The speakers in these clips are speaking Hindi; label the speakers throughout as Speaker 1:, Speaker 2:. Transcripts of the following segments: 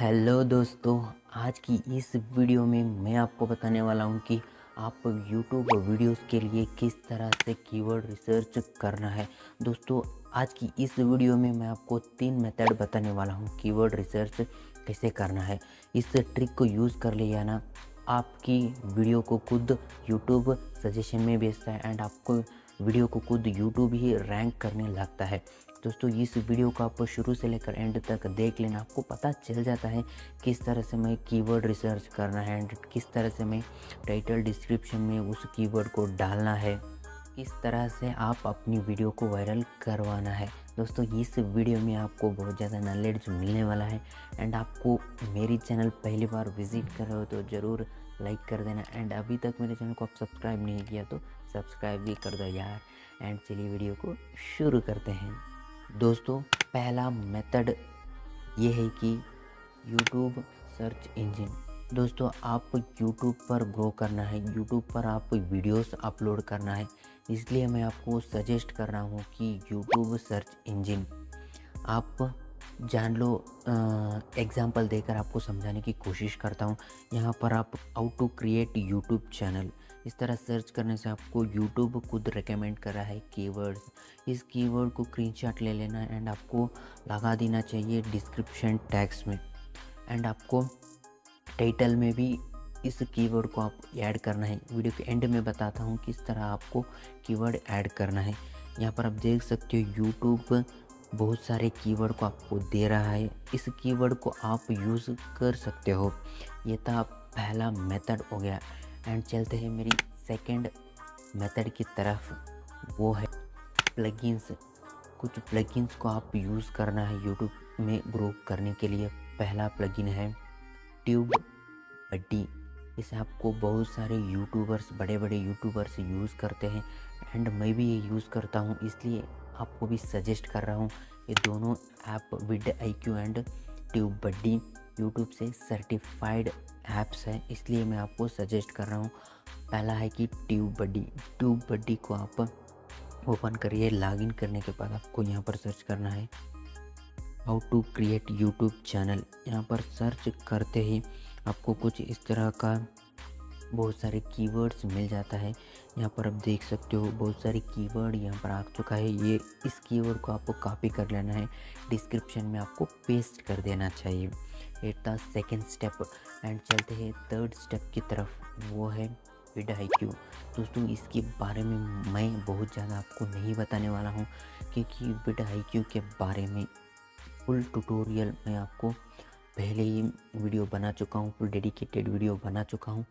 Speaker 1: हेलो दोस्तों, आज की इस वीडियो में मैं आपको बताने वाला हूँ कि आप YouTube वीडियोस के लिए किस तरह से कीवर्ड रिसर्च करना है। दोस्तों, आज की इस वीडियो में मैं आपको तीन मेथड बताने वाला हूँ कीवर्ड रिसर्च कैसे करना है। इस ट्रिक को यूज़ कर लिया ना, आपकी वीडियो को खुद YouTube सजेशन में भेजता है एंड आपको वीडियो को खुद यूट्यूब ही रैंक करने लगता है। दोस्तों, इस वीडियो को आप शुरू से लेकर एंड तक देख लेना। आपको पता चल जाता है किस तरह से मैं कीवर्ड रिसर्च करना है एंड किस तरह से मैं टाइटल डिस्क्रिप्शन में उस कीवर्ड को डालना है। किस तरह से आप अपनी वीडियो को वायरल करवाना है। दोस्तों, इस वीडियो में आपको बहुत ज़्यादा नॉलेज मिलने वाला है एंड आपको मेरी चैनल पहली बार विज़िट कर रहे हो तो ज़रूर लाइक कर देना एंड अभी तक मेरे चैनल को आप सब्सक्राइब नहीं किया तो सब्सक्राइब भी कर दो यार एंड चलिए वीडियो को शुरू करते हैं। दोस्तों, पहला मेथड ये है कि यूट्यूब सर्च इंजन दोस्तों आप यूट्यूब पर ग्रो करना है। यूट्यूब पर आप वीडियोस अपलोड करना है। इसलिए मैं आपको सजेस्ट कर रहा हूँ कि यूट्यूब सर्च इंजन आप जान लो एग्ज़ाम्पल देकर आपको समझाने की कोशिश करता हूँ। यहाँ पर आप how to create YouTube channel इस तरह सर्च करने से आपको यूट्यूब खुद रिकमेंड कर रहा है कीवर्ड्स इस कीवर्ड को स्क्रीनशॉट ले लेना एंड आपको लगा देना चाहिए डिस्क्रिप्शन टैक्स में। एंड आपको टाइटल में भी इस कीवर्ड को आप ऐड करना है। वीडियो के एंड में बताता हूँ किस तरह आपको कीवर्ड ऐड करना है। यहाँ पर आप देख सकते हो यूट्यूब बहुत सारे कीवर्ड को आपको दे रहा है। इस कीवर्ड को आप यूज़ कर सकते हो। ये था पहला मेथड हो गया। एंड चलते हैं मेरी सेकंड मेथड की तरफ़। वो है प्लगइन्स कुछ प्लगइन्स को आप यूज़ करना है यूट्यूब में ग्रो करने के लिए। पहला प्लगइन है ट्यूब बड्डी इसे आपको बहुत सारे यूट्यूबर्स बड़े बड़े यूट्यूबर्स यूज़ करते हैं। एंड मैं भी ये यूज़ करता हूँ, इसलिए आपको भी सजेस्ट कर रहा हूँ। ये दोनों app vidIQ and TubeBuddy YouTube से सर्टिफाइड ऐप्स है, इसलिए मैं आपको सजेस्ट कर रहा हूँ। पहला है कि ट्यूब बड्डी ट्यूब बड्डी को आप ओपन करिए लॉगिन करने के बाद आपको यहाँ पर सर्च करना है। How to create YouTube channel यहाँ पर सर्च करते ही आपको कुछ इस तरह का बहुत सारे कीवर्ड्स मिल जाता है। यहाँ पर आप देख सकते हो, बहुत सारे कीवर्ड यहाँ पर आ चुका है। ये इस कीवर्ड को आपको कॉपी कर लेना है। डिस्क्रिप्शन में आपको पेस्ट कर देना चाहिए। At the second step and चलते हैं थर्ड स्टेप की तरफ़। वो है विड क्यू दोस्तों, इसके बारे में मैं बहुत ज़्यादा आपको नहीं बताने वाला हूँ क्योंकि विड आई क्यू के बारे में फुल ट्यूटोरियल मैं आपको पहले ही वीडियो बना चुका हूँ फुल डेडिकेटेड वीडियो बना चुका हूँ।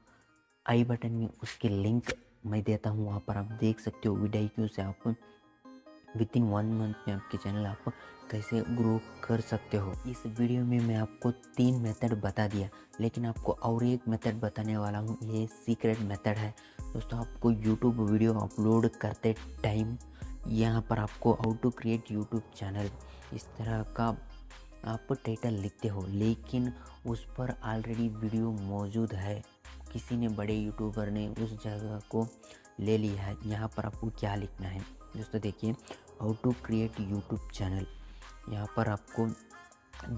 Speaker 1: आई बटन में उसके लिंक मैं देता हूँ, वहाँ पर आप देख सकते हो वीडियो क्यू से आप विद इन वन मंथ में आपके चैनल आप कैसे ग्रो कर सकते हो। इस वीडियो में मैं आपको तीन मेथड बता दिया, लेकिन आपको और एक मेथड बताने वाला हूँ, ये सीक्रेट मेथड है। दोस्तों, आपको यूट्यूब वीडियो अपलोड करते टाइम यहाँ पर आपको how to create YouTube channel इस तरह का आप टाइटल लिखते हो, लेकिन उस पर ऑलरेडी वीडियो मौजूद है। किसी ने बड़े यूट्यूबर ने उस जगह को ले लिया है, यहाँ पर आपको क्या लिखना है? दोस्तों देखिए how to create YouTube channel यहाँ पर आपको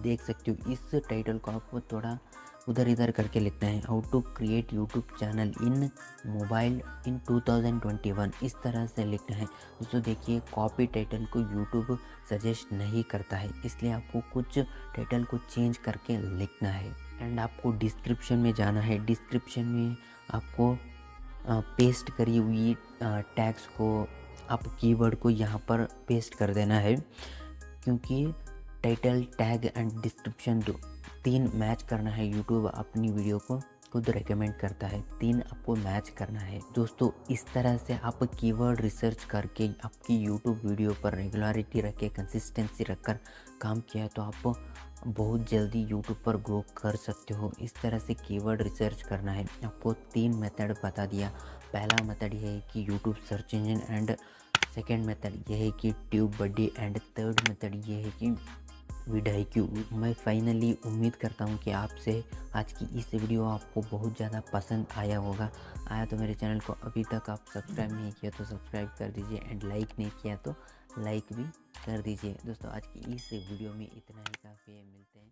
Speaker 1: देख सकते हो, इस टाइटल को आपको थोड़ा उधर इधर करके लिखना है। How to create YouTube channel in mobile in 2021 इस तरह से लिखना है। दोस्तों देखिए कॉपी टाइटल को यूट्यूब सजेस्ट नहीं करता है। इसलिए आपको कुछ टाइटल को चेंज करके लिखना है। एंड आपको डिस्क्रिप्शन में जाना है। डिस्क्रिप्शन में आपको पेस्ट करी हुई टैग्स को आप कीवर्ड को यहाँ पर पेस्ट कर देना है, क्योंकि टाइटल टैग एंड डिस्क्रिप्शन दो, तीन मैच करना है यूट्यूब अपनी वीडियो को, खुद रेकमेंड करता है। तीन आपको मैच करना है। दोस्तों, इस तरह से आप कीवर्ड रिसर्च करके आपकी यूट्यूब वीडियो पर रेगुलरिटी रख के कंसिस्टेंसी रखकर काम किया तो आप बहुत जल्दी यूट्यूब पर ग्रो कर सकते हो। इस तरह से कीवर्ड रिसर्च करना है। आपको तीन मेथड बता दिया। पहला मेथड ये है कि YouTube search engine and second method ये है कि TubeBuddy and third method ये है कि विडाई क्यू मैं फाइनली उम्मीद करता हूँ कि आपसे आज की इस वीडियो आपको बहुत ज़्यादा पसंद आया होगा। आया तो मेरे चैनल को अभी तक आप सब्सक्राइब नहीं किया तो सब्सक्राइब कर दीजिए एंड लाइक नहीं किया तो लाइक भी कर दीजिए। दोस्तों, आज की इस वीडियो में इतना ही। काफ़ी है, मिलते हैं।